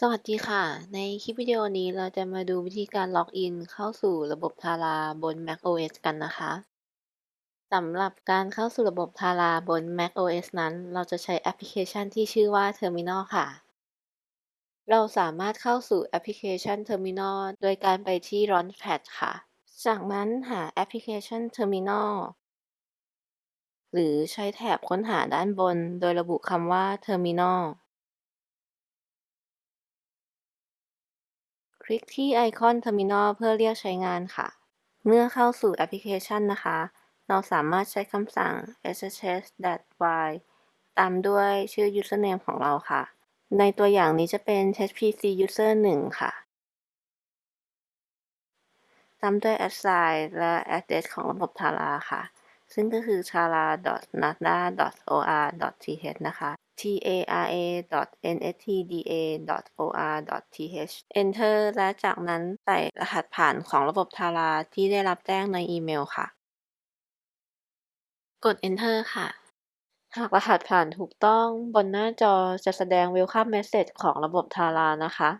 สวัสดีค่ะ ในคลิปวิดีโอนี้เราจะมาดูวิธีการ login เข้าสู่ระบบ Tara บน macOS กันนะคะสำหรับการเข้าสู่ระบบ Tara บน macOS นั้น เราจะใช้แอปพลิเคชันที่ชื่อว่า Terminal ค่ะ เราสามารถเข้าสู่แอปพลิเคชัน Terminal โดยการไปที่ Launchpad ค่ะ จากนั้นหาแอปพลิเคชัน Terminal หรือใช้แถบค้นหาด้านบน โดยระบุคำว่า Terminal คลิกที่ไอคอน Terminal เพื่อเรียกใช้งานค่ะ เมื่อเข้าสู่แอปพลิเคชันนะคะ เราสามารถใช้คำสั่ง ssh-y ตามด้วยชื่อ username ของเราค่ะ ในตัวอย่างนี้จะเป็น hpc user 1 ค่ะ ตามด้วย assign และ address ของระบบ Tara ค่ะ ซึ่งก็คือ tara.nada.or.th นะคะ tara.nstda.or.th enter และจากนั้นใส่รหัสผ่านของระบบ Tara ที่ได้รับแจ้งในอีเมลค่ะ กด enter ค่ะ หากรหัสผ่านถูกต้องบนหน้าจอจะแสดง welcome message ของระบบ Tara นะคะ